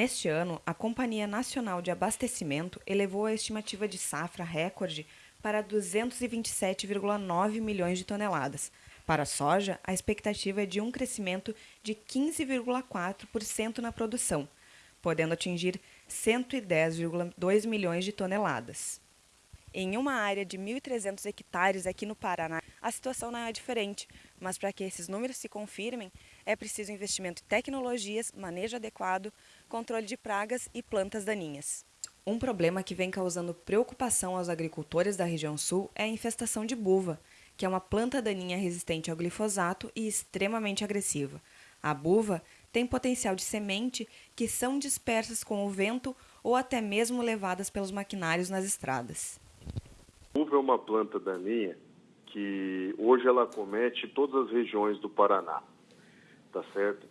Neste ano, a Companhia Nacional de Abastecimento elevou a estimativa de safra recorde para 227,9 milhões de toneladas. Para a soja, a expectativa é de um crescimento de 15,4% na produção, podendo atingir 110,2 milhões de toneladas. Em uma área de 1.300 hectares aqui no Paraná, a situação não é diferente, mas para que esses números se confirmem, é preciso investimento em tecnologias, manejo adequado, controle de pragas e plantas daninhas. Um problema que vem causando preocupação aos agricultores da região sul é a infestação de buva, que é uma planta daninha resistente ao glifosato e extremamente agressiva. A buva tem potencial de semente que são dispersas com o vento ou até mesmo levadas pelos maquinários nas estradas. Uva é uma planta daninha que hoje ela comete todas as regiões do Paraná, tá certo?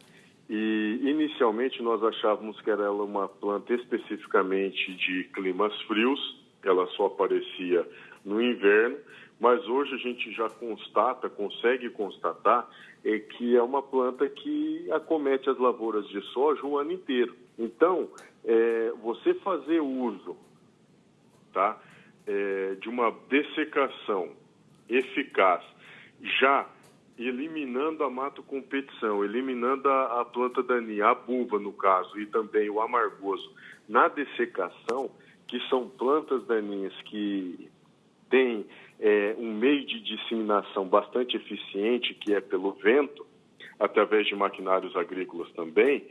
E inicialmente nós achávamos que era uma planta especificamente de climas frios, ela só aparecia no inverno, mas hoje a gente já constata, consegue constatar, é que é uma planta que acomete as lavouras de soja o ano inteiro. Então, é, você fazer uso, tá? é, de uma dessecação eficaz, já eliminando a mato competição, eliminando a, a planta daninha, a buva no caso, e também o amargoso, na dessecação, que são plantas daninhas que têm é, um meio de disseminação bastante eficiente, que é pelo vento, através de maquinários agrícolas também,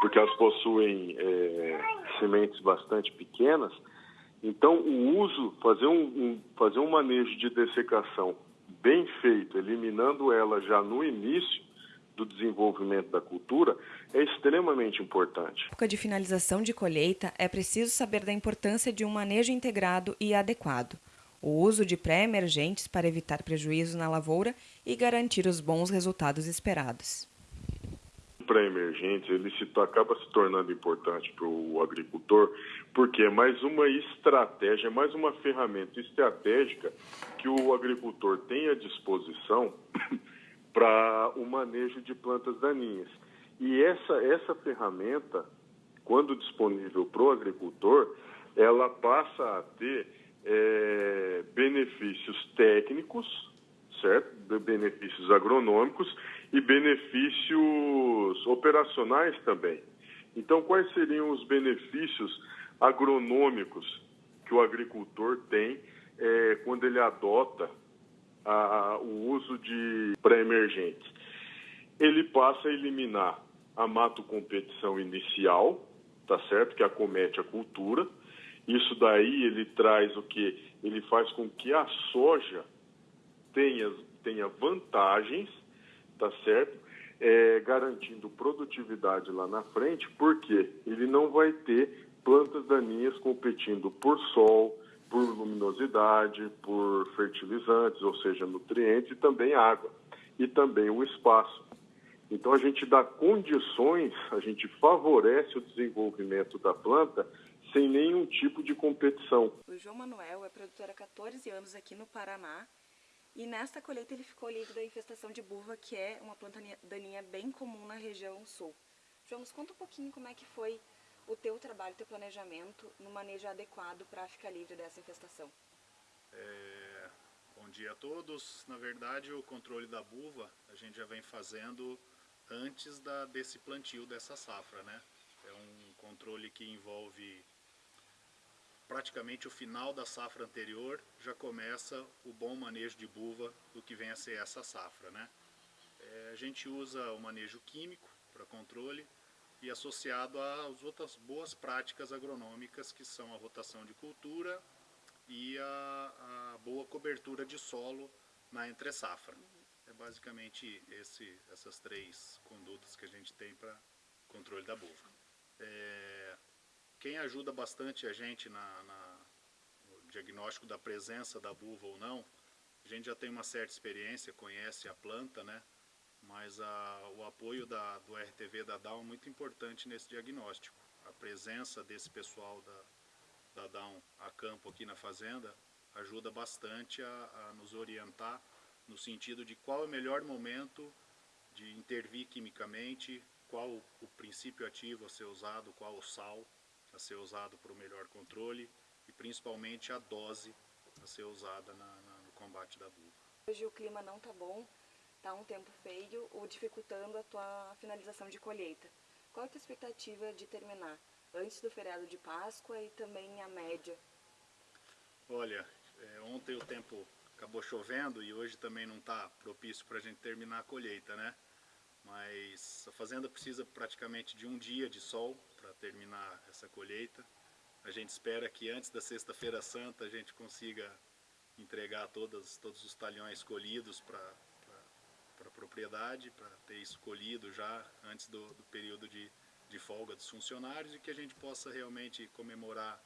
porque elas possuem é, sementes bastante pequenas, então, o uso, fazer um, um, fazer um manejo de dessecação bem feito, eliminando ela já no início do desenvolvimento da cultura, é extremamente importante. Na época de finalização de colheita, é preciso saber da importância de um manejo integrado e adequado. O uso de pré-emergentes para evitar prejuízos na lavoura e garantir os bons resultados esperados pré-emergentes, ele se, acaba se tornando importante para o agricultor, porque é mais uma estratégia, é mais uma ferramenta estratégica que o agricultor tem à disposição para o manejo de plantas daninhas. E essa, essa ferramenta, quando disponível para o agricultor, ela passa a ter é, benefícios técnicos, certo? benefícios agronômicos e benefícios operacionais também. Então, quais seriam os benefícios agronômicos que o agricultor tem é, quando ele adota a, o uso de pré-emergentes? Ele passa a eliminar a mato-competição inicial, tá certo? Que acomete a cultura. Isso daí ele traz o que? Ele faz com que a soja tenha, tenha vantagens tá certo? É, garantindo produtividade lá na frente, porque ele não vai ter plantas daninhas competindo por sol, por luminosidade, por fertilizantes, ou seja, nutrientes e também água, e também o espaço. Então a gente dá condições, a gente favorece o desenvolvimento da planta sem nenhum tipo de competição. O João Manuel é produtor há 14 anos aqui no Paraná e nesta colheita ele ficou livre da infestação de buva, que é uma planta daninha bem comum na região sul. João, nos conta um pouquinho como é que foi o teu trabalho, o teu planejamento no manejo adequado para ficar livre dessa infestação. É, bom dia a todos. Na verdade, o controle da buva a gente já vem fazendo antes da, desse plantio dessa safra, né? É um controle que envolve praticamente o final da safra anterior já começa o bom manejo de buva do que vem a ser essa safra. Né? É, a gente usa o manejo químico para controle e associado às outras boas práticas agronômicas que são a rotação de cultura e a, a boa cobertura de solo na entre-safra. É basicamente esse, essas três condutas que a gente tem para controle da buva. É, quem ajuda bastante a gente na, na, no diagnóstico da presença da buva ou não, a gente já tem uma certa experiência, conhece a planta, né? Mas a, o apoio da, do RTV da Down é muito importante nesse diagnóstico. A presença desse pessoal da, da Down a campo aqui na fazenda ajuda bastante a, a nos orientar no sentido de qual é o melhor momento de intervir quimicamente qual o princípio ativo a ser usado, qual o sal a ser usado para o melhor controle e principalmente a dose a ser usada na, na, no combate da buva. Hoje o clima não está bom, está um tempo feio, ou dificultando a tua finalização de colheita. Qual a tua expectativa de terminar antes do feriado de Páscoa e também a média? Olha, é, ontem o tempo acabou chovendo e hoje também não está propício para a gente terminar a colheita, né? Mas a fazenda precisa praticamente de um dia de sol para terminar essa colheita. A gente espera que antes da Sexta-feira Santa a gente consiga entregar todas, todos os talhões colhidos para a propriedade, para ter isso colhido já antes do, do período de, de folga dos funcionários e que a gente possa realmente comemorar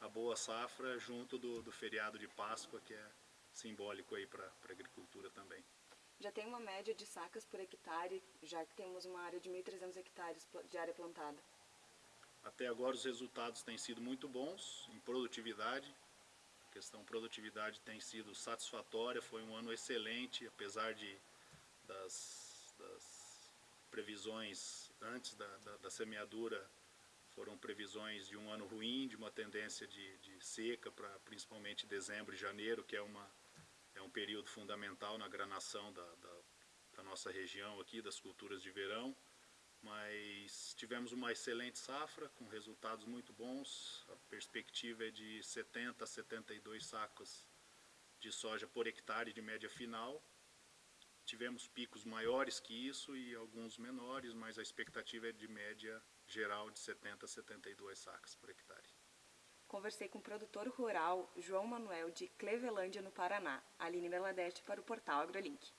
a boa safra junto do, do feriado de Páscoa, que é simbólico aí para a agricultura também. Já tem uma média de sacas por hectare, já que temos uma área de 1.300 hectares de área plantada. Até agora os resultados têm sido muito bons em produtividade. A questão produtividade tem sido satisfatória, foi um ano excelente, apesar de das, das previsões antes da, da, da, semeadura foram previsões de um ano ruim, de uma tendência de, de seca para principalmente dezembro e janeiro, que é, uma, é um período fundamental na granação da, da, da nossa região aqui, das culturas de verão mas tivemos uma excelente safra com resultados muito bons. A perspectiva é de 70 a 72 sacos de soja por hectare de média final. Tivemos picos maiores que isso e alguns menores, mas a expectativa é de média geral de 70 a 72 sacas por hectare. Conversei com o produtor rural João Manuel de Clevelândia, no Paraná, Aline Meladete para o portal AgroLink.